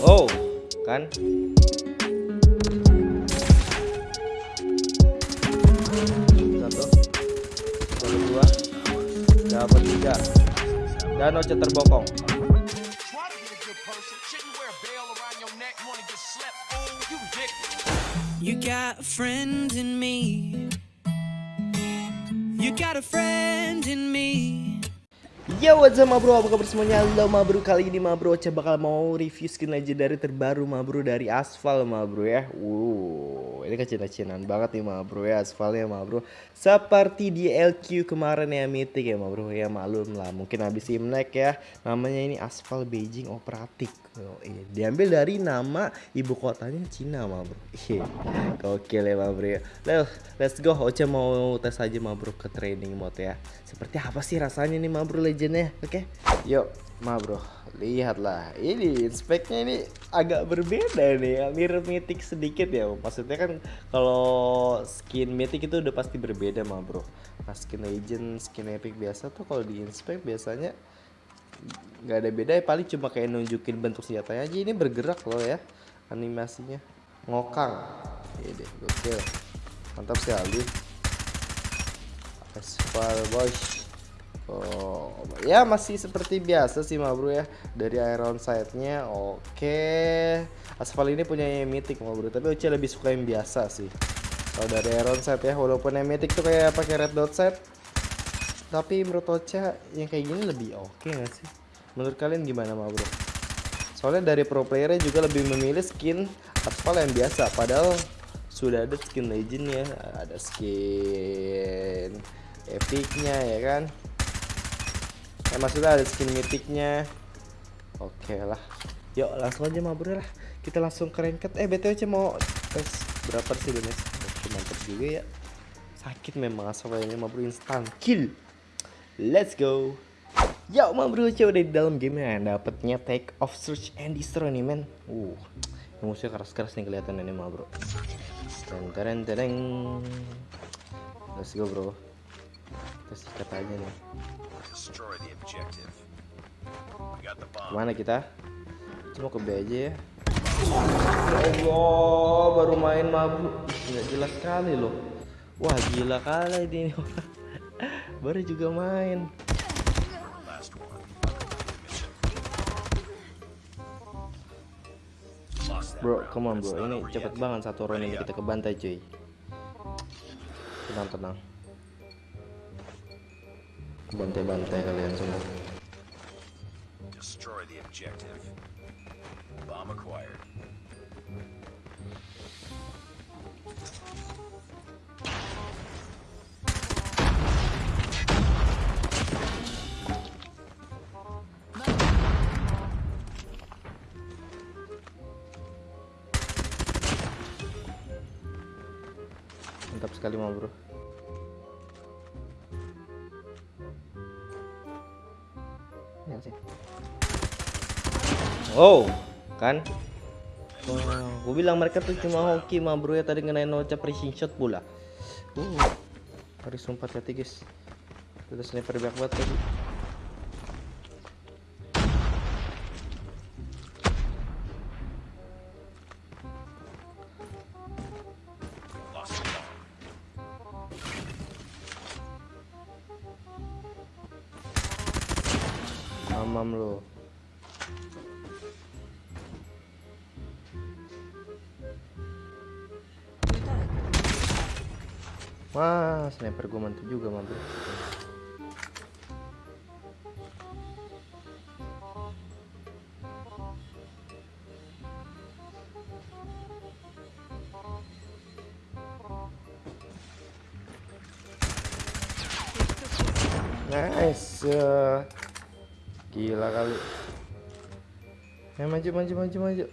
Oh, kan? Satu, satu dua, dapat tiga. Dan Oce terbokong. You got a friend in me. You got a friend in me. Yo what's up ma bro, apa kabar semuanya? Halo ma bro, kali ini ma bro Oce bakal mau review skin legendary terbaru ma bro dari Asphal ma bro ya. Wow, ini kecinan-cinan banget nih ma bro ya Asphalnya ma bro Seperti di LQ kemarin ya Mythic ya ma bro Ya malum lah, mungkin habis Imlek ya. Namanya ini Asphal Beijing Operatik iya. Diambil dari nama ibu kotanya Cina ma bro. Gokil ya ma bro. Ya Let's, go, Oce mau tes aja ma bro ke training mode ya. Seperti apa sih rasanya nih ma bro legendnya? Oke, yuk ma bro Lihatlah, ini speknya ini agak berbeda nih ya. Mirip mythic sedikit ya Maksudnya kan kalau skin mythic itu udah pasti berbeda ma bro. Nah skin legend, skin epic biasa tuh kalau di inspect biasanya nggak ada beda ya. Paling cuma kayak nunjukin bentuk senjatanya aja. Ini bergerak loh ya animasinya. Ngokang. Ini gokil. Mantap sekali. Aspal boys. Oh ya masih seperti biasa sih ma bro ya. Dari iron sight nya oke. Aspal ini punya yang mythic ma bro. Tapi Uci lebih suka yang biasa sih. Kalau dari iron sight ya walaupun yang mythic tuh kayak pakai red dot sight tapi menurut Ocha yang kayak gini lebih oke nggak sih? Menurut kalian gimana ma bro? Soalnya dari pro playernya juga lebih memilih skin aspal yang biasa. Padahal sudah ada skin legend ya ada skin epicnya ya kan? Ya maksudnya ada skin mythicnya. Oke lah. Yuk langsung aja ma bro lah. Kita langsung ke ranked. Eh btw mau tes berapa sih bener oke mantap juga ya. Sakit memang asal ini ma bro. Instant kill let's go. Ya ma bro udah di dalam game ya? Dapetnya take off search and destroy nih men. Uh musuhnya keras-keras nih kelihatan ini ma bro. Teng tereng tereng. Let's go bro. Kita sikat aja nih. Destroy the objective. We got the bomb. Ke mana kita? Cuma ke B aja ya. Ya Allah baru main ma bro Ih, Nggak jelas sekali loh. Wah gila kali ini Baru juga main Bro, come on bro. Ini cepet banget satu round ini kita kebantai cuy. Tenang tenang. Bantai-bantai kalian semua. Destroy the objective. Bomb acquired. Sekali mah bro. Oh, kan? Wah, gue bilang mereka tuh cuma hoki mah bro ya tadi ngenain Ocha pressing shot pula. Uh, harus sumpah hati guys. Kita sniper banyak banget tadi. Wah, sniper gue mantap juga bro. Nice. eh. Gila kali. Ya maju maju maju maju.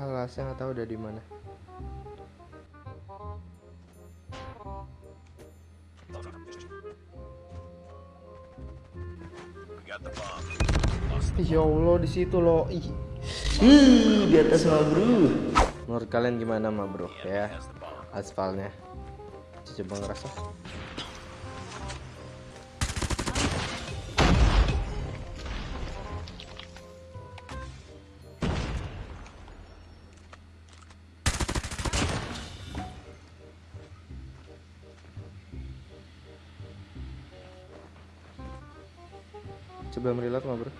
Ah, saya nggak tahu udah di mana. Ya Allah di situ loh. Ih. Ih, di atas mah bro. Menurut kalian gimana mah bro ya? Aspalnya. Coba ngerasa. Coba reload mah bro.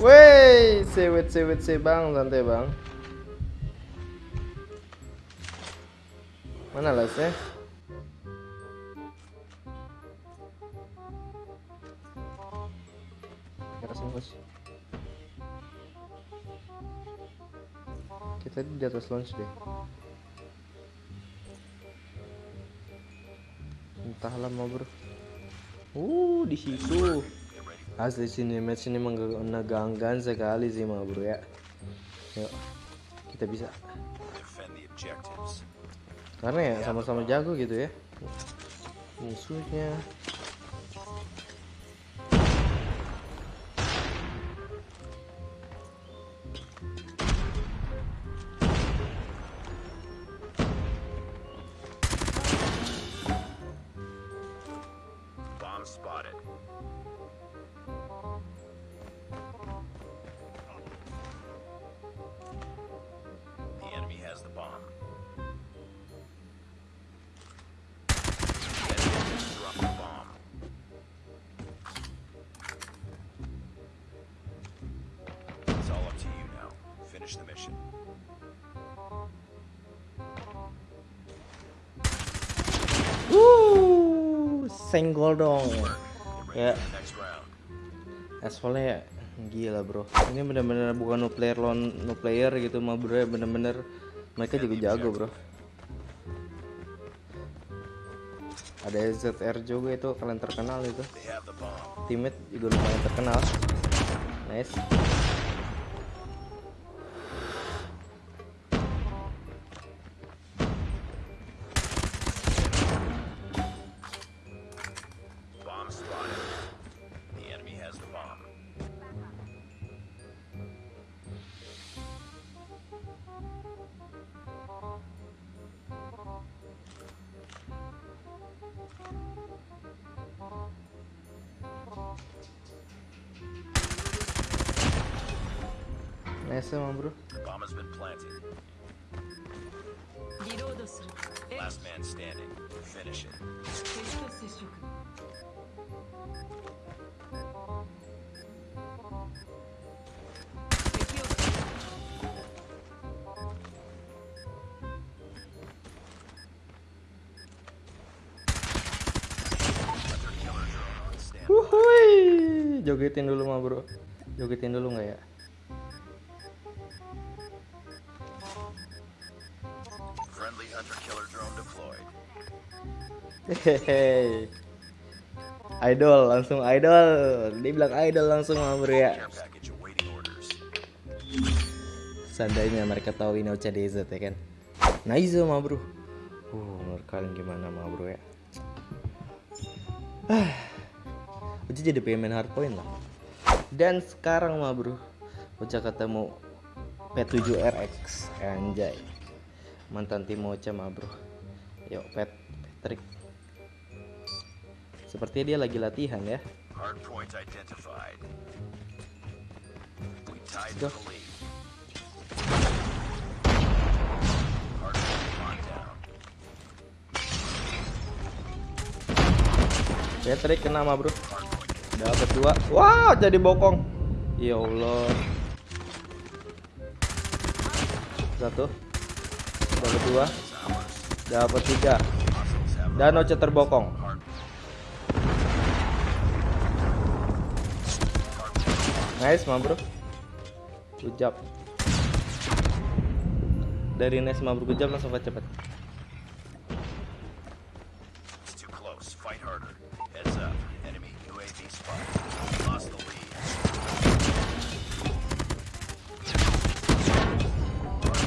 Wey, sewet sewet se bang, santai bang. Mana lasnya? Kerasin bos. Kita di atas launch deh. Entahlah mau bro. Uh, di situ. Asli sini match ini menegangkan sekali sih mah bro ya. Yuk, kita bisa. Karena ya sama-sama jago gitu ya. Musuhnya. Senggol dong. Ya, asfalnya ya gila bro. Ini bener-bener bukan no player lawan no player gitu mah bro ya bener-bener mereka juga jago bro. Ada ZR juga itu kalian terkenal itu. Teammate juga lumayan terkenal. Nice. Neyse emang bro. Bomb has Wuhui, dulu mah bro, jogetin dulu nggak ya? Hehehe. Idol langsung idol. Dia bilang idol langsung bro ya. Seandainya mereka tahu ini OCDZ ya kan. Nice mah bro. Uh, menurut kalian gimana mah bro ya? Ah, Uji jadi pengen main hardpoint lah. Dan sekarang mah bro, Uca ketemu P7RX anjay. Mantan tim Ocha mah bro. Yuk Pet Patrick. Sepertinya dia lagi latihan ya. Tied Go. Patrick kena mah bro. Dapat dua. Wah, jadi bokong. Ya Allah. Satu. Dapat dua. Dapat tiga. Dan Oce terbokong. Nice mah bro. Good job. Dari nice mah bro, good job langsung lead.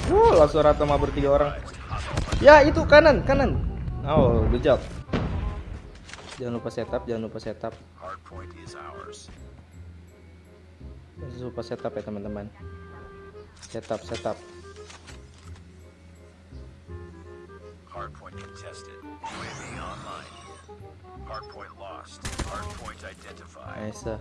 Wuh, langsung rata mah bertiga orang. Ya, itu kanan, kanan. Oh, good job. Jangan lupa setup, jangan lupa setup. Hardpoint is ours. Lupa setup ya teman-teman. Setup, setup. Hardpoint contested. UAV online. Hardpoint lost. Hardpoint identified. Nice.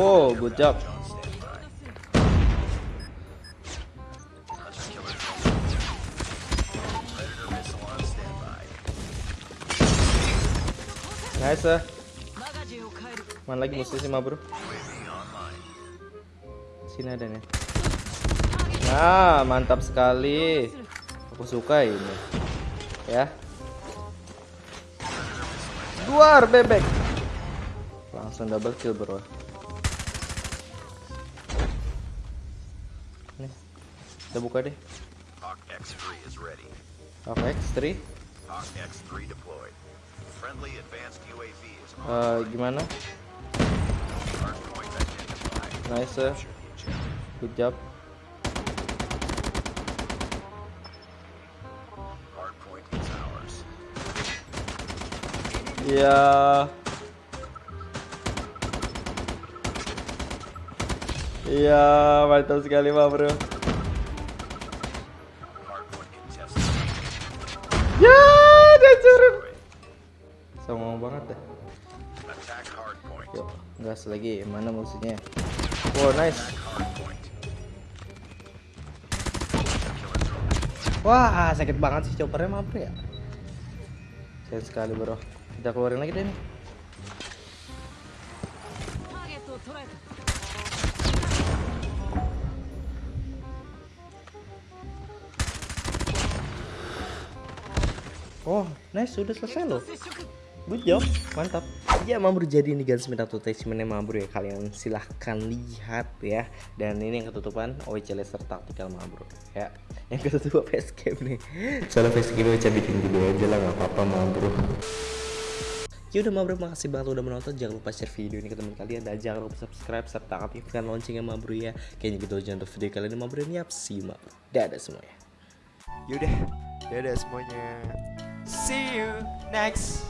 Wow, good job. Nice. Mana lagi musuh sih, bro? Sini ada nih. Nah, mantap sekali. Aku suka ini. Ya. Duar bebek. Langsung double kill, Bro. Kita buka deh. Hawk X3 is ready. Hawk X3. Hawk X3 deployed. Friendly advanced UAV is on Eh, gimana? Nice. eh. Good job. Iya. Iya, mantap sekali, Pak, Bro. Yuk, gas lagi. Mana musuhnya? Wow, nice. Wah, sakit banget sih choppernya mah, Bro ya. Sayang sekali, Bro. Kita keluarin lagi deh nih. Oh, nice, sudah selesai loh. Good job, mantap. Ya Mabur jadi ini guys minta attachmentnya Mabur ya kalian silahkan lihat ya. Dan ini yang ketutupan OEC Laser Tactical Mabur ya. Yang ketutup facecam nih. Soalnya facecam OEC bikin dulu aja lah nggak apa-apa Mabur. Ya udah Mabro makasih banget udah menonton Jangan lupa share video ini ke teman kalian Dan jangan lupa subscribe serta aktifkan loncengnya Mabro ya Kayaknya gitu aja untuk video kali ini Mabro Yap see you Mabro Dadah semuanya Yaudah, dadah semuanya. See you next